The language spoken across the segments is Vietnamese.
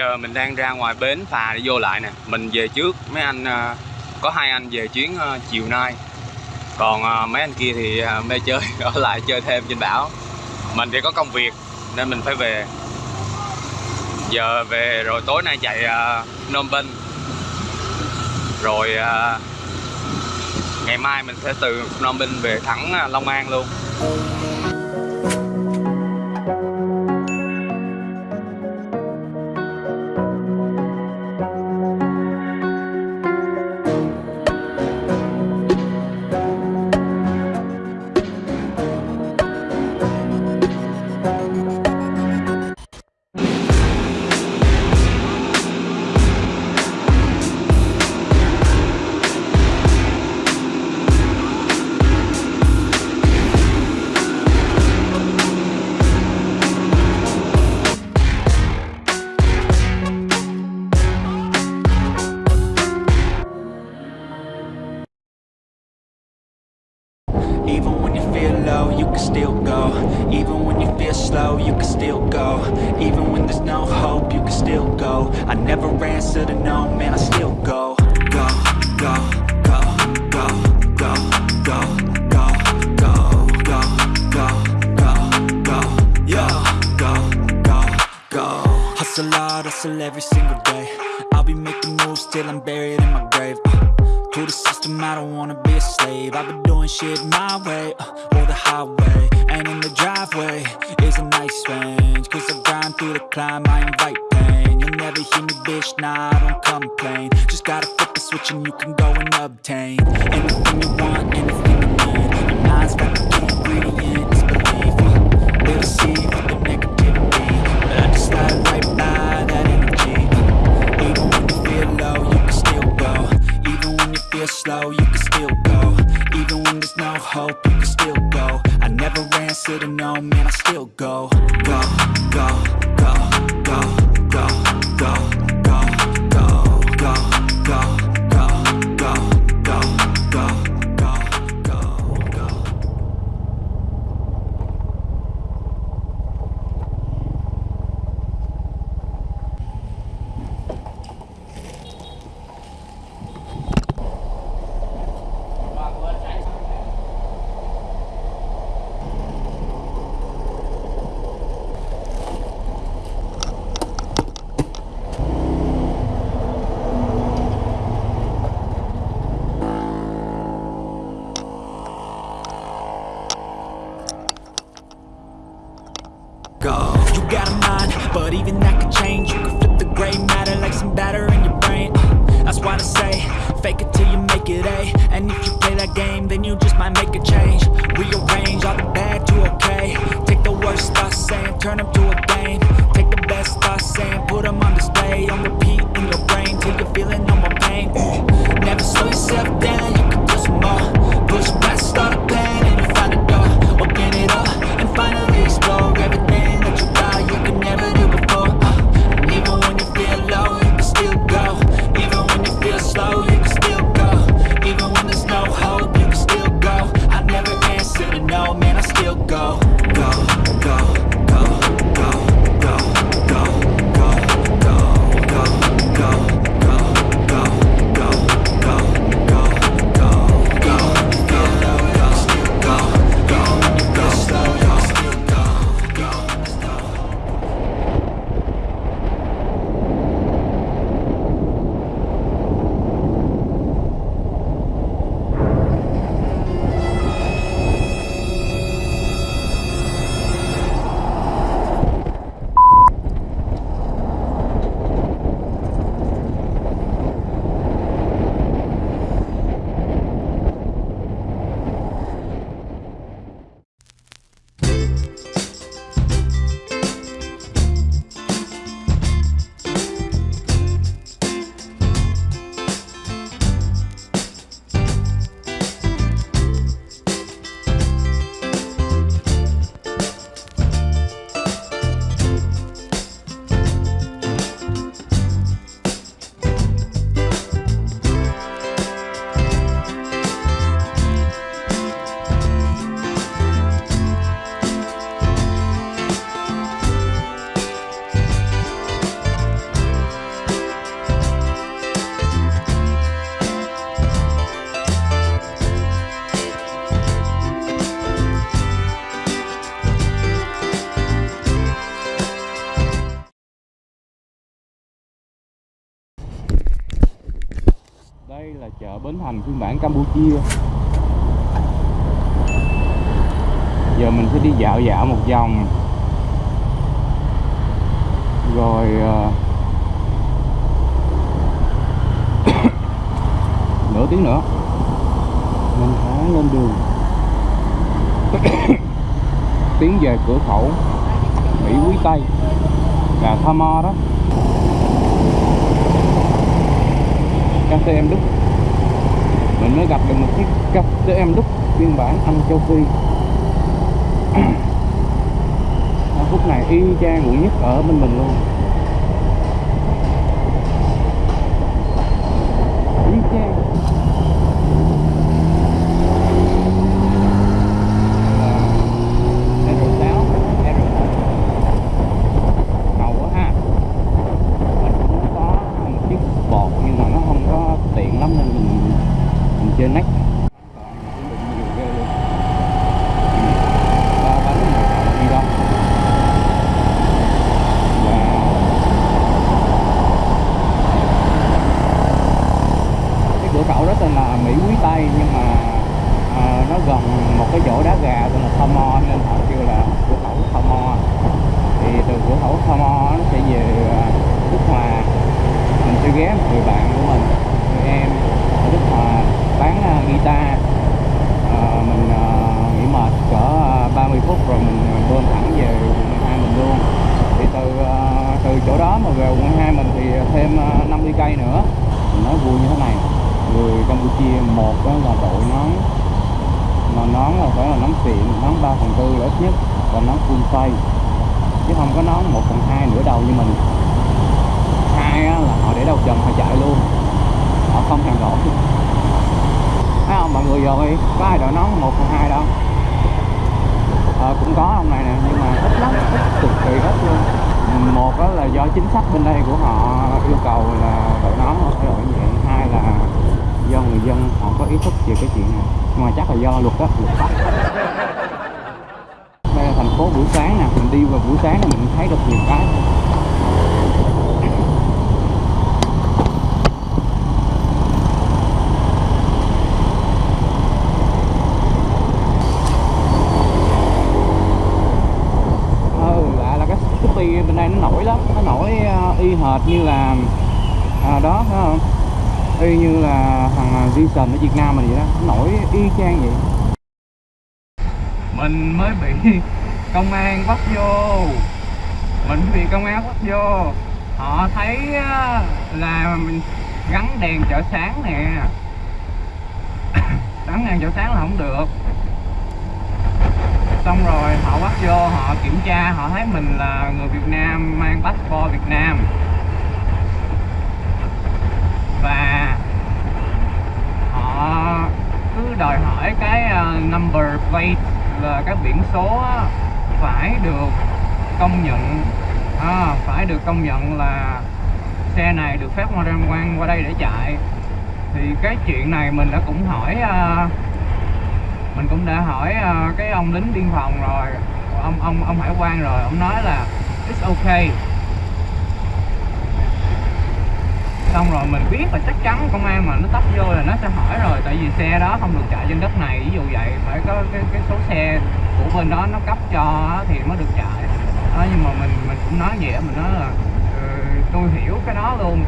Giờ mình đang ra ngoài bến phà để vô lại nè. Mình về trước Mấy anh ờ, Có hai anh về chuyến ờ, chiều nay. Còn ờ, mấy anh kia thì mê chơi Ở lại chơi thêm trên đảo Mình thì có công việc Nên mình phải về. Giờ về rồi tối nay chạy uh, Phnom Penh. Rồi Ngày mai mình sẽ từ Phnom Penh về thẳng Long An luôn. Still go Even when you feel slow, you can still go Even when there's no hope, you can still go I never answer to no, man, I still go Go, go, go, go, go, go, go, go, go, go, go, go, go, go, Hustle hard, hustle every single day I'll be making moves till I'm buried in my grave uh. To the system, I don't wanna be a slave I've been doing shit my way, uh, or the highway And in the driveway is a nice range Cause I grind through the climb, I invite pain. You'll never hear me, bitch, nah, I don't complain. Just gotta flip the switch and you can go and obtain Anything you want, anything you need. Your mind's got the key ingredient, it's belief They'll with the negativity But I just slide right feel slow, you can still go. Even when there's no hope, you can still go. I never answer to no, man, I still go Go, go, go, go, go, go, go, go, but even that could change. You can flip the gray matter like some batter in your brain. That's why I say, fake it till you make it A đây là chợ Bến Thành phiên bản Campuchia. Giờ mình sẽ đi dạo dạo một vòng. Rồi ờ, nửa tiếng nữa, mình sẽ lên đường. Tiến về cửa khẩu Mỹ Quý Tây. Là Tha Mo đó. Cà phê em đúc. Mình mới gặp được một chiếc cà phê em đúc phiên bản anh châu phi. Phút này y chang quỷ nhất ở bên mình luôn y chang Là R6, R6. ngầu quá ha mình cũng có một chiếc bột nhưng mà nó không có tiện lắm nên mình mình chơi nách ba bánh này đi đâu và cái cửa khẩu đó tên là Mỹ Quý Tây nhưng mà à, nó gần một cái chỗ đá gà tên là Tho Mo nên họ kêu là cửa khẩu Tho Mo. Thì từ cửa khẩu Tho Mo nó sẽ về à, Đức Hòa. Mình sẽ ghé một người bạn của mình người em ở Đức Hòa bán uh, guitar. À, mình uh, nghỉ mệt cỡ uh, 30 phút rồi mình bơm thẳng về quận 12 mình luôn. Thì từ uh, từ chỗ đó mà về quận 12 mình thì thêm uh, 50 cây nữa. Mình nói vui như thế này người Campuchia một đó là đội nón mà nón là phải là nón xịn nón 3 phần tư là ít nhất và nón full face chứ không có nón 1 phần 2 nửa đầu như mình. Hai á, là họ để đầu trần họ chạy luôn. Họ không thèm đổ. Thấy không mọi người rồi có ai đội nón 1 phần 2 đâu? Ờ, cũng có ông này nè nhưng mà ít lắm. ít cực kỳ ít luôn. Một đó là do chính sách bên đây của họ yêu cầu là đội nón họ phải đội như vậy hai là do người dân họ có ý thức về cái chuyện này. Nhưng mà chắc là do luật đó luật pháp. Đây là thành phố buổi sáng nè mình đi vào buổi sáng là mình thấy được nhiều cái. Ừ là cái bên đây nó nổi lắm nó nổi ờ, y hệt như là à, đó phải không? Y như là thằng à, Jason ở Việt Nam mình vậy đó nổi y chang vậy. Mình mới bị công an bắt vô. Mình bị công an bắt vô. Họ thấy là mình gắn đèn chợ sáng nè. Gắn đèn chợ sáng là không được. Xong rồi họ bắt vô, họ kiểm tra, họ thấy mình là người Việt Nam, mang passport Việt Nam và họ cứ đòi hỏi cái ờ, number plate là cái biển số phải được công nhận. À, phải được công nhận là xe này được phép qua quan qua đây để chạy. Thì cái chuyện này mình đã cũng hỏi ờ, mình cũng đã hỏi ờ, cái ông lính biên phòng rồi ông ông ông hải quan rồi. Ông nói là it's okay. Xong rồi mình biết là chắc chắn công an mà nó tấp vô là nó sẽ hỏi rồi tại vì xe đó không được chạy trên đất này ví dụ vậy phải có cái cái số xe của bên đó nó cấp cho thì mới được chạy. Đó, nhưng mà mình mình cũng nói vậy mình nói là uh, tôi hiểu cái đó luôn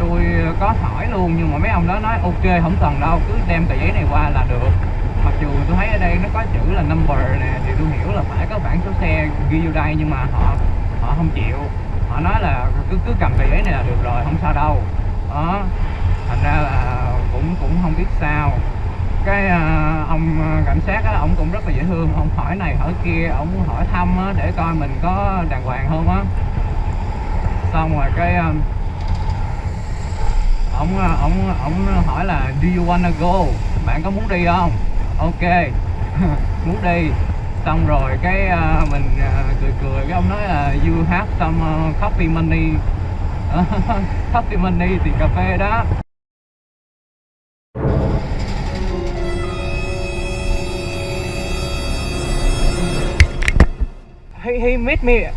tôi có hỏi luôn nhưng mà mấy ông đó nói ok không cần đâu cứ đem tờ giấy này qua là được. Mặc dù tôi thấy ở đây nó có chữ là number nè thì tôi hiểu là phải có bản số xe ghi vô đây nhưng mà họ họ không chịu. Họ nói là cứ cứ cầm tờ giấy này là được rồi không sao đâu đó. Thành ra là cũng cũng không biết sao. Cái uh, ông à, cảnh sát á ông cũng rất là dễ thương. Ông hỏi này hỏi kia ông hỏi thăm á, để coi mình có đàng hoàng không á. Xong rồi cái uh, ông ông ông hỏi là do you wanna go? Bạn có muốn đi không? Ok. Muốn đi. Xong rồi cái uh, mình uh, cười cười. Cái ông nói là you have some uh, coffee money coffee money tiền cà phê đó. He he meet me.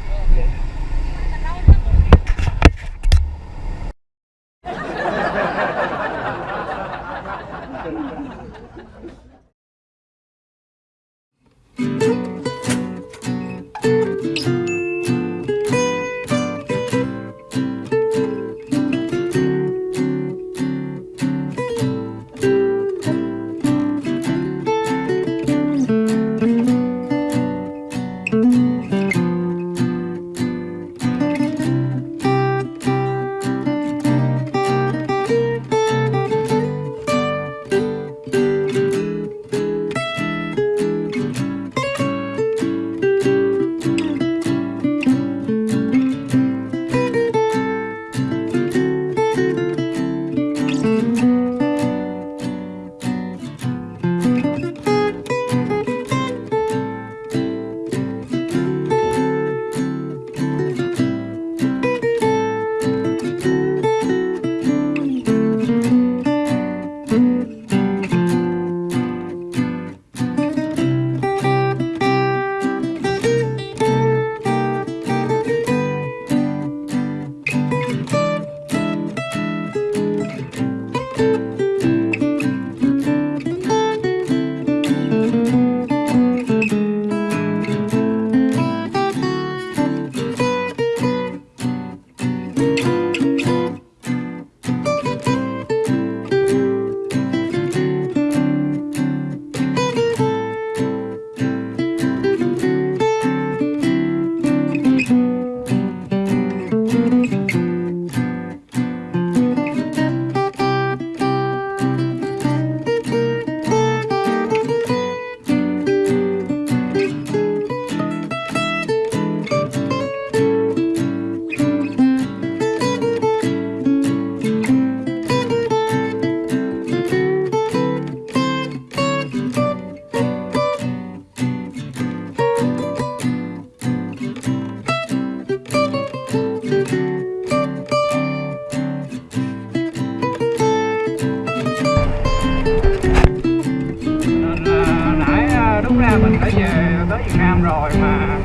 Mình đã về, tới Việt Nam rồi mà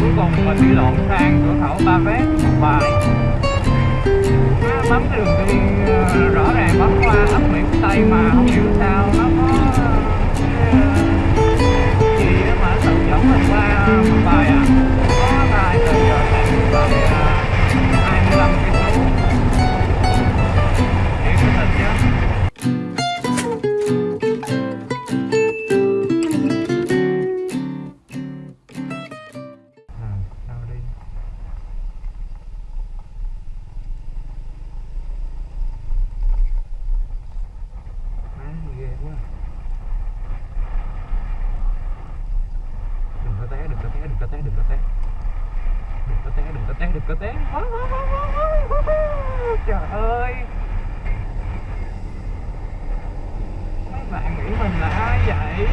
cuối cùng mình đi lộn sang cửa khẩu Ba Vét một bài. Bấm cái đường đi ờ, rõ ràng bấm qua ấp Mỹ Tây mà không hiểu sao nó có ờ, gì mà tự dẫn mình qua một bài có té, đừng có té. Đừng có té, đừng có té, đừng có té. Trời ơi. Mấy bạn nghĩ mình là ai vậy?